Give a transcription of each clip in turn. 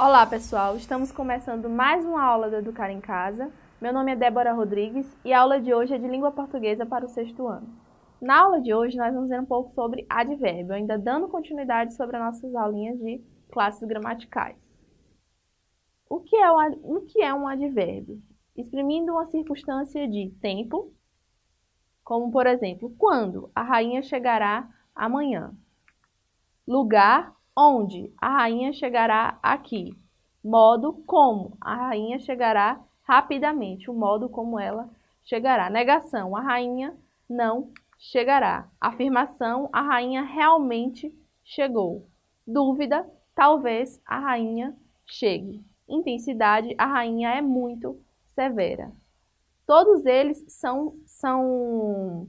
Olá pessoal, estamos começando mais uma aula do Educar em Casa. Meu nome é Débora Rodrigues e a aula de hoje é de língua portuguesa para o sexto ano. Na aula de hoje nós vamos ver um pouco sobre advérbio, ainda dando continuidade sobre as nossas aulinhas de classes gramaticais. O que é, o, o que é um advérbio? Exprimindo uma circunstância de tempo, como por exemplo, quando a rainha chegará amanhã. Lugar onde a rainha chegará aqui. Modo como a rainha chegará rapidamente, o modo como ela chegará. Negação, a rainha não chegará. Afirmação, a rainha realmente chegou. Dúvida, talvez a rainha chegue. Intensidade, a rainha é muito severa. Todos eles são, são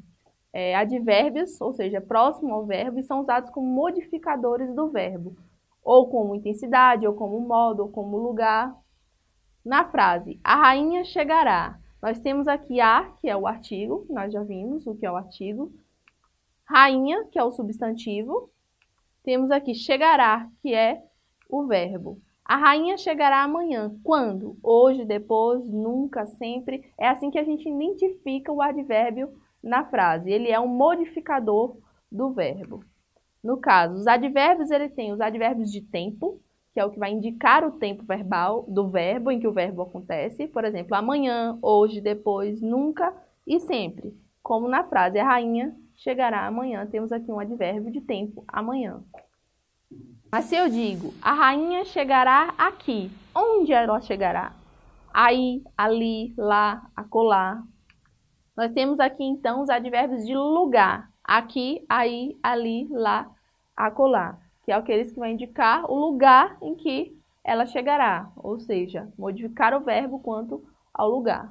é, advérbios, ou seja, próximo ao verbo, e são usados como modificadores do verbo, ou como intensidade, ou como modo, ou como lugar. Na frase, a rainha chegará, nós temos aqui a, que é o artigo, nós já vimos o que é o artigo, rainha, que é o substantivo, temos aqui chegará, que é o verbo. A rainha chegará amanhã. Quando? Hoje, depois, nunca, sempre. É assim que a gente identifica o advérbio na frase. Ele é um modificador do verbo. No caso, os advérbios, ele tem os advérbios de tempo, que é o que vai indicar o tempo verbal do verbo em que o verbo acontece. Por exemplo, amanhã, hoje, depois, nunca e sempre. Como na frase, a rainha chegará amanhã, temos aqui um advérbio de tempo, amanhã. Mas se eu digo, a rainha chegará aqui, onde ela chegará? Aí, ali, lá, acolá, nós temos aqui, então, os advérbios de lugar. Aqui, aí, ali, lá, acolá. Que é aqueles que vão indicar o lugar em que ela chegará. Ou seja, modificar o verbo quanto ao lugar.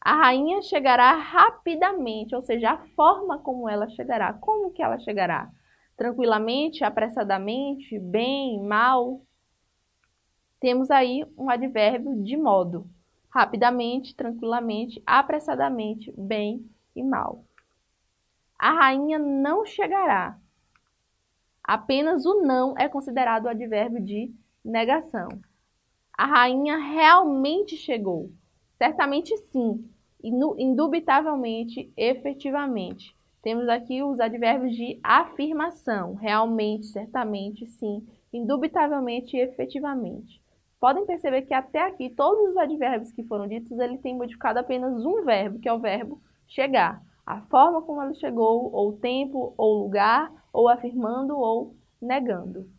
A rainha chegará rapidamente, ou seja, a forma como ela chegará. Como que ela chegará? Tranquilamente, apressadamente, bem, mal? Temos aí um advérbio de modo rapidamente, tranquilamente, apressadamente, bem e mal. A rainha não chegará. Apenas o não é considerado o advérbio de negação. A rainha realmente chegou. Certamente sim. Indubitavelmente, efetivamente. Temos aqui os advérbios de afirmação. Realmente, certamente, sim. Indubitavelmente e efetivamente. Podem perceber que até aqui, todos os advérbios que foram ditos, ele tem modificado apenas um verbo, que é o verbo chegar. A forma como ele chegou, ou tempo, ou lugar, ou afirmando, ou negando.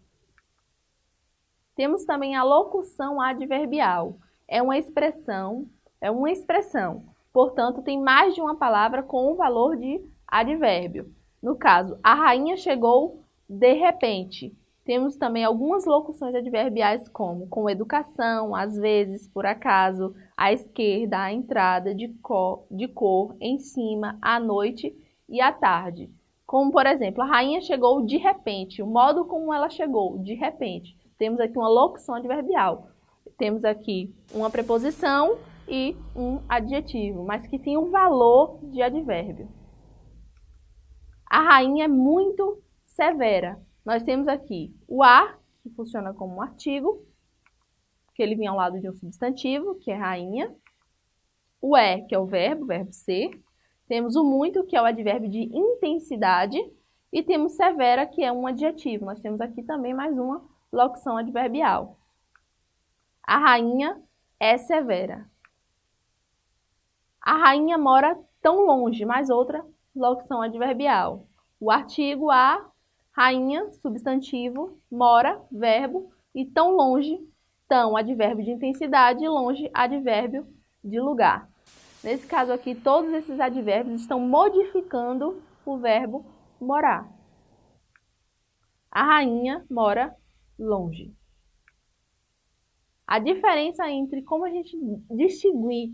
Temos também a locução adverbial. É uma expressão, é uma expressão. Portanto, tem mais de uma palavra com o valor de advérbio. No caso, a rainha chegou de repente. Temos também algumas locuções adverbiais como com educação, às vezes, por acaso, à esquerda, à entrada, de cor, de cor, em cima, à noite e à tarde. Como, por exemplo, a rainha chegou de repente, o modo como ela chegou, de repente. Temos aqui uma locução adverbial. Temos aqui uma preposição e um adjetivo, mas que tem um valor de advérbio. A rainha é muito severa nós temos aqui o a, que funciona como um artigo, que ele vem ao lado de um substantivo, que é rainha. O é, que é o verbo, verbo ser. Temos o muito, que é o advérbio de intensidade. E temos severa, que é um adjetivo. Nós temos aqui também mais uma locução adverbial. A rainha é severa. A rainha mora tão longe, mais outra locução adverbial. O artigo a rainha, substantivo, mora, verbo, e tão longe, tão, advérbio de intensidade, longe, advérbio de lugar. Nesse caso aqui, todos esses advérbios estão modificando o verbo morar. A rainha mora longe. A diferença entre como a gente distinguir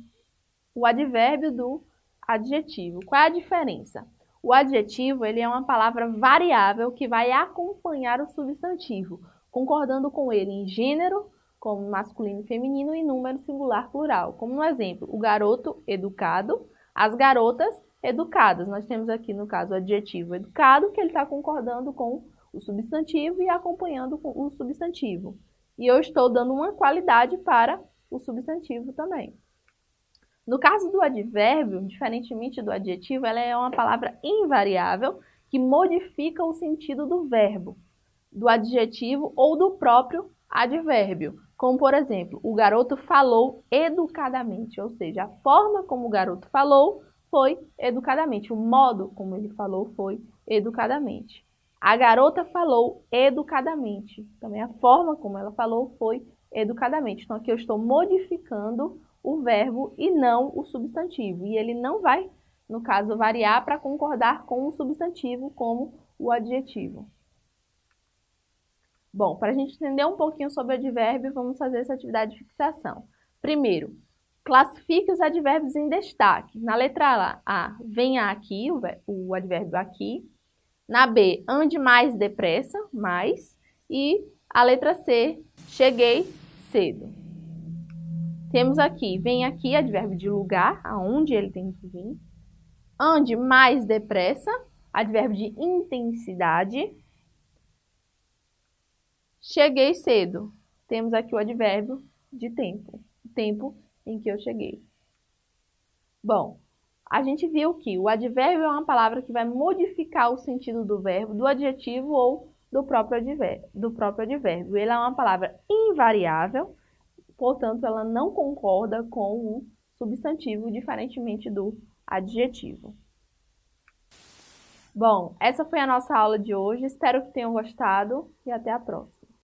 o advérbio do adjetivo. Qual é a diferença? O adjetivo ele é uma palavra variável que vai acompanhar o substantivo, concordando com ele em gênero, como masculino e feminino, e número singular plural. Como no exemplo, o garoto educado, as garotas educadas. Nós temos aqui, no caso, o adjetivo educado, que ele está concordando com o substantivo e acompanhando com o substantivo. e eu estou dando uma qualidade para o substantivo também. No caso do advérbio, diferentemente do adjetivo, ela é uma palavra invariável que modifica o sentido do verbo, do adjetivo ou do próprio advérbio. Como, por exemplo, o garoto falou educadamente, ou seja, a forma como o garoto falou foi educadamente, o modo como ele falou foi educadamente. A garota falou educadamente, também a forma como ela falou foi educadamente. Então, aqui eu estou modificando o verbo e não o substantivo. E ele não vai, no caso, variar para concordar com o substantivo como o adjetivo. Bom, para a gente entender um pouquinho sobre advérbio, vamos fazer essa atividade de fixação. Primeiro, classifique os advérbios em destaque. Na letra A, venha aqui, o advérbio aqui. Na B, ande mais depressa, mais. E a letra C, cheguei cedo. Temos aqui, vem aqui, advérbio de lugar, aonde ele tem que vir. Ande mais depressa, advérbio de intensidade. Cheguei cedo. Temos aqui o advérbio de tempo, tempo em que eu cheguei. Bom, a gente viu que o advérbio é uma palavra que vai modificar o sentido do verbo, do adjetivo ou do próprio advérbio. Do próprio advérbio. Ele é uma palavra invariável, portanto, ela não concorda com o substantivo, diferentemente do adjetivo. Bom, essa foi a nossa aula de hoje. Espero que tenham gostado e até a próxima.